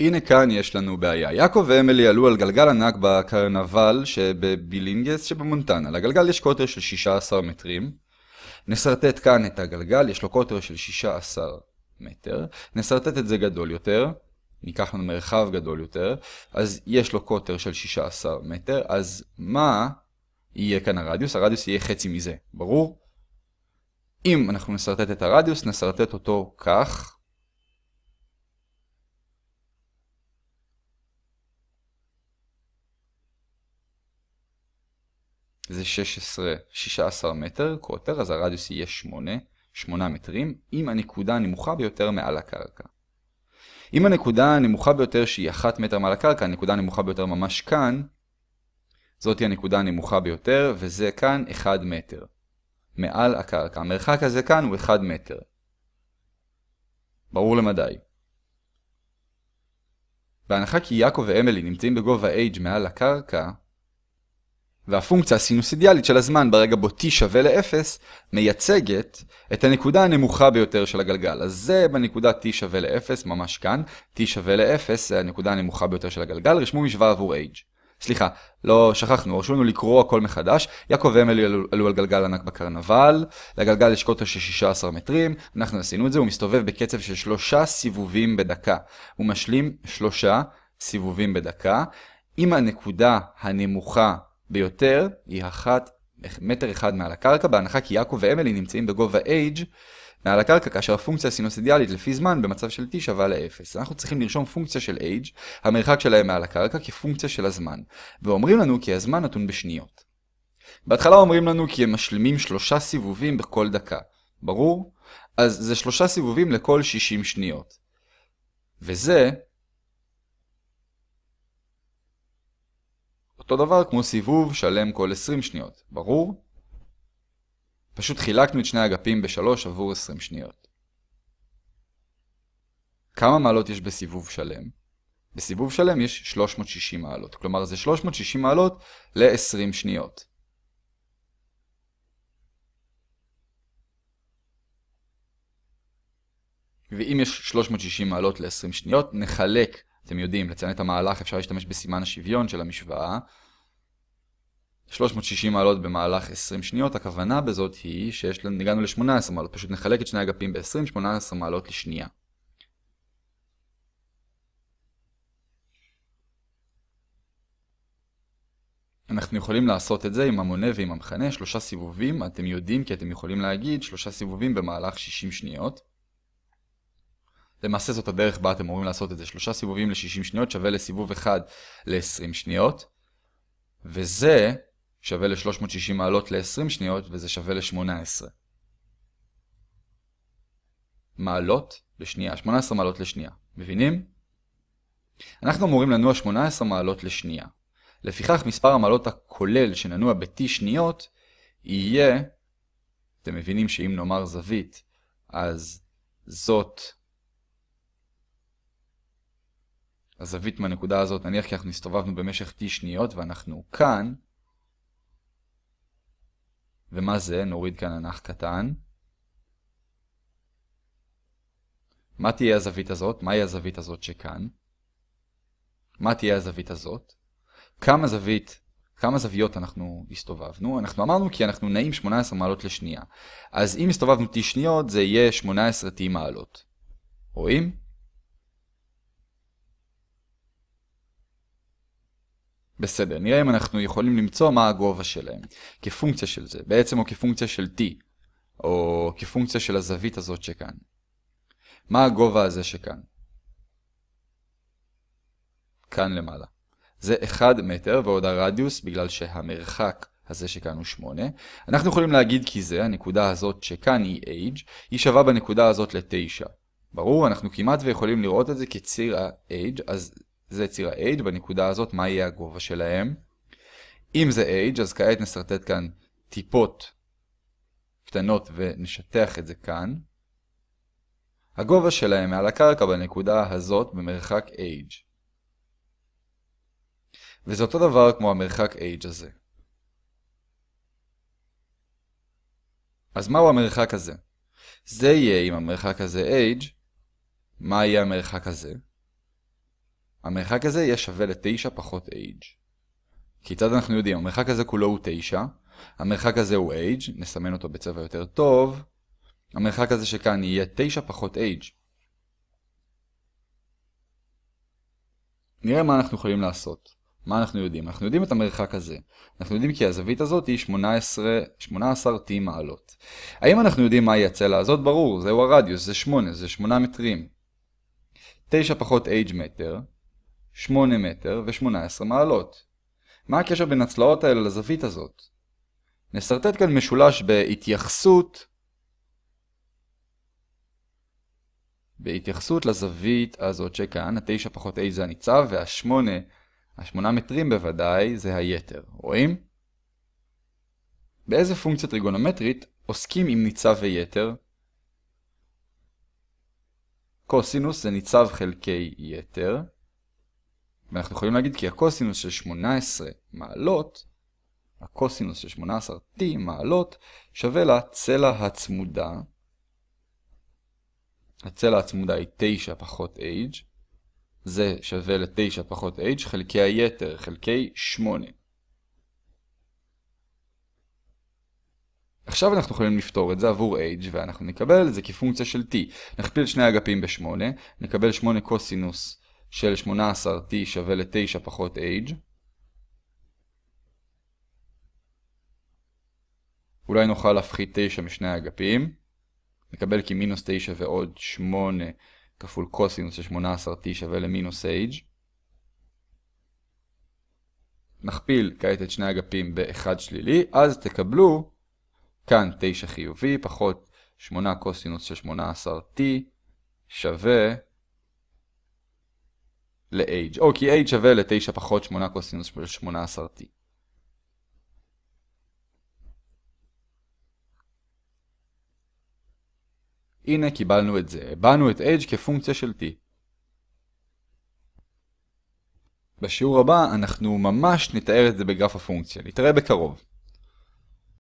הנה כאן יש לנו בעיה. יעקב ואמילי עלו על גלגל ענק בקרנבל שבבילינגס שבמונטנה. לגלגל יש קוטר של 16 מטרים. נסרטט כאן את הגלגל, יש לו קוטר של 16 מטר. נסרטט את זה גדול יותר. ניקח לנו מרחב גדול יותר. אז יש לו קוטר של 16 מטר. אז מה יהיה כאן הרדיוס? הרדיוס יהיה חצי מזה, ברור? אם אנחנו נסרטט את הרדיוס, נסרטט אותו כך. זה 16, 16 מטר קוטר, אז הרדיוס יהיה 8, 8 מטרים, עם הנקודה הנמוכה ביותר מעל הקרקע. אם הנקודה הנמוכה ביותר שהיא 1 מטר מעל הקרקע, הנקודה הנמוכה ביותר ממש כאן, זאת היא הנקודה הנמוכה ביותר, וזה כאן 1 מטר. מעל הקרקע. המרחק הזה כאן הוא 1 מטר. ברור למדי. בהנחה כי יעקב ואמילי נמצאים בגובה h מעל הקרקע, והפונקציה הסינוסידיאלית של הזמן ברגע בו t שווה ל-0 מייצגת את הנקודה הנמוכה ביותר של הגלגל. אז זה בנקודה t שווה ל-0, ממש כאן. t שווה ל-0 זה הנקודה הנמוכה ביותר של הגלגל. רשמו משוואה עבור h. סליחה, לא שכחנו, הרשו לנו לקרוא הכל מחדש. יעקב ואמילי עלו, על גלגל ענק בקרנבל, לגלגל יש קוטר של 16 מטרים, אנחנו עשינו את זה, הוא מסתובב בקצב של שלושה סיבובים בדקה. הוא משלים שלושה סיבובים בדקה. אם הנקודה הנמוכה ביותר היא אחת, מטר אחד מעל הקרקע, בהנחה כי יעקב ואמילי נמצאים בגובה h מעל הקרקע, כאשר הפונקציה הסינוסידיאלית לפי זמן במצב של t שווה ל-0. אנחנו צריכים לרשום פונקציה של h, המרחק שלהם מעל הקרקע, כפונקציה של הזמן. ואומרים לנו כי הזמן נתון בשניות. בהתחלה אומרים לנו כי הם משלימים שלושה סיבובים בכל דקה. ברור? אז זה שלושה סיבובים לכל 60 שניות. וזה אותו דבר כמו סיבוב שלם כל 20 שניות, ברור? פשוט חילקנו את שני אגפים בשלוש עבור 20 שניות. כמה מעלות יש בסיבוב שלם? בסיבוב שלם יש 360 מעלות, כלומר זה 360 מעלות ל-20 שניות. ואם יש 360 מעלות ל-20 שניות, נחלק אתם יודעים, לציין את המהלך אפשר להשתמש בסימן השוויון של המשוואה. 360 מעלות במהלך 20 שניות, הכוונה בזאת היא שיש לנו, הגענו ל-18 מעלות, פשוט נחלק את שני אגפים ב-20, 18 מעלות לשנייה. אנחנו יכולים לעשות את זה עם המונה ועם המכנה, שלושה סיבובים, אתם יודעים כי אתם יכולים להגיד שלושה סיבובים במהלך 60 שניות. למעשה זאת הדרך בה אתם אמורים לעשות את זה. שלושה סיבובים ל-60 שניות שווה לסיבוב אחד ל-20 שניות. וזה שווה ל-360 מעלות ל-20 שניות, וזה שווה ל-18. מעלות לשנייה, 18 מעלות לשנייה. מבינים? אנחנו אמורים לנוע 18 מעלות לשנייה. לפיכך מספר המעלות הכולל שננוע ב-t שניות יהיה, אתם מבינים שאם נאמר זווית, אז זאת הזווית מהנקודה הזאת, נניח כי אנחנו הסתובבנו במשך t שניות ואנחנו כאן, ומה זה? נוריד כאן אנח קטן. מה תהיה הזווית הזאת? מהי הזווית הזאת שכאן? מה תהיה הזווית הזאת? כמה זווית, כמה זוויות אנחנו הסתובבנו? אנחנו אמרנו כי אנחנו נעים 18 מעלות לשנייה. אז אם הסתובבנו t שניות זה יהיה 18 t מעלות. רואים? בסדר, נראה אם אנחנו יכולים למצוא מה הגובה שלהם, כפונקציה של זה, בעצם או כפונקציה של t, או כפונקציה של הזווית הזאת שכאן. מה הגובה הזה שכאן? כאן למעלה. זה 1 מטר ועוד הרדיוס בגלל שהמרחק הזה שכאן הוא 8. אנחנו יכולים להגיד כי זה, הנקודה הזאת שכאן היא h, היא שווה בנקודה הזאת ל-9. ברור, אנחנו כמעט ויכולים לראות את זה כציר ה-h, אז זה ציר ה-H, בנקודה הזאת מה יהיה הגובה שלהם. אם זה H, אז כעת נסרטט כאן טיפות קטנות ונשטח את זה כאן. הגובה שלהם מעל הקרקע בנקודה הזאת במרחק H. וזה אותו דבר כמו המרחק H הזה. אז מהו המרחק הזה? זה יהיה אם המרחק הזה H, מה יהיה המרחק הזה? המרחק הזה יהיה שווה ל-9 פחות age. כיצד אנחנו יודעים? המרחק הזה כולו הוא 9, המרחק הזה הוא age, נסמן אותו בצבע יותר טוב, המרחק הזה שכאן יהיה 9 פחות age. נראה מה אנחנו יכולים לעשות. מה אנחנו יודעים? אנחנו יודעים את המרחק הזה. אנחנו יודעים כי הזווית הזאת היא 18, 18 t מעלות. האם אנחנו יודעים מהי הצלע הזאת? ברור, זהו הרדיוס, זה 8, זה 8 מטרים. 9 פחות h מטר, 8 מטר ו-18 מעלות. מה הקשר בין הצלעות האלה לזווית הזאת? נסרטט כאן משולש בהתייחסות בהתייחסות לזווית הזאת שכאן, ה-9 פחות a זה הניצב, וה-8, ה-8 מטרים בוודאי, זה היתר. רואים? באיזה פונקציה טריגונומטרית עוסקים עם ניצב ויתר? קוסינוס זה ניצב חלקי יתר, ואנחנו יכולים להגיד כי הקוסינוס של 18 מעלות, הקוסינוס של 18t מעלות, שווה לצלע הצמודה. הצלע הצמודה היא 9 פחות h, זה שווה ל-9 פחות h חלקי היתר, חלקי 8. עכשיו אנחנו יכולים לפתור את זה עבור h, ואנחנו נקבל את זה כפונקציה של t. נכפיל שני אגפים ב-8, נקבל 8 קוסינוס של 18t שווה ל-9 פחות h. אולי נוכל להפחית 9 משני האגפים. נקבל כי מינוס 9 ועוד 8 כפול קוסינוס של 18t שווה למינוס h. נכפיל כעת את שני אגפים ב-1 שלילי, אז תקבלו כאן 9 חיובי פחות 8 קוסינוס של 18t שווה ל-h. או כי h שווה ל-9 פחות 8 קוסינוס של 18t. הנה קיבלנו את זה. הבענו את h כפונקציה של t. בשיעור הבא אנחנו ממש נתאר את זה בגרף הפונקציה. נתראה בקרוב.